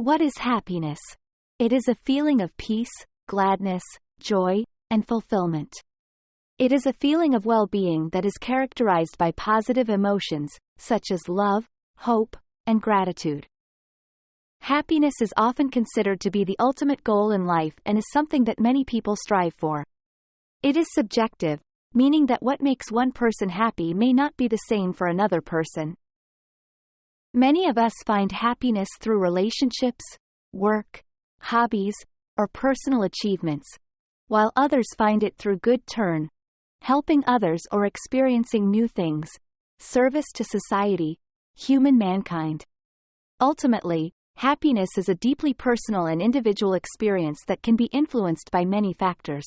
What is happiness? It is a feeling of peace, gladness, joy, and fulfillment. It is a feeling of well-being that is characterized by positive emotions, such as love, hope, and gratitude. Happiness is often considered to be the ultimate goal in life and is something that many people strive for. It is subjective, meaning that what makes one person happy may not be the same for another person. Many of us find happiness through relationships, work, hobbies, or personal achievements, while others find it through good turn, helping others or experiencing new things, service to society, human mankind. Ultimately, happiness is a deeply personal and individual experience that can be influenced by many factors.